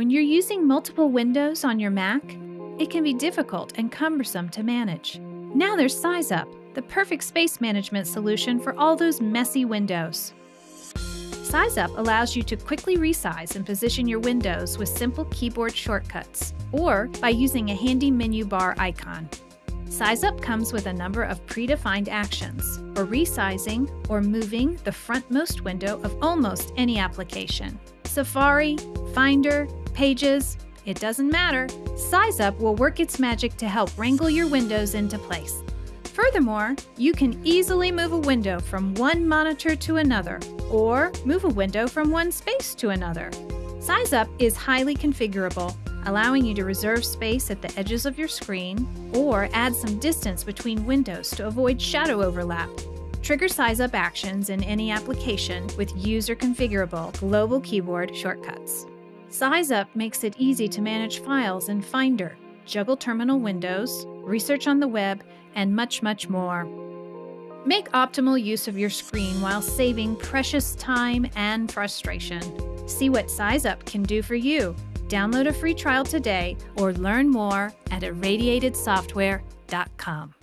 When you're using multiple windows on your Mac, it can be difficult and cumbersome to manage. Now there's SizeUp, the perfect space management solution for all those messy windows. SizeUp allows you to quickly resize and position your windows with simple keyboard shortcuts, or by using a handy menu bar icon. SizeUp comes with a number of predefined actions for resizing or moving the frontmost window of almost any application. Safari, Finder, Pages, it doesn't matter. SizeUp will work its magic to help wrangle your windows into place. Furthermore, you can easily move a window from one monitor to another, or move a window from one space to another. SizeUp is highly configurable, allowing you to reserve space at the edges of your screen or add some distance between windows to avoid shadow overlap. Trigger SizeUp actions in any application with user configurable global keyboard shortcuts. SizeUp makes it easy to manage files in Finder, juggle terminal windows, research on the web, and much, much more. Make optimal use of your screen while saving precious time and frustration. See what SizeUp can do for you. Download a free trial today or learn more at irradiatedsoftware.com.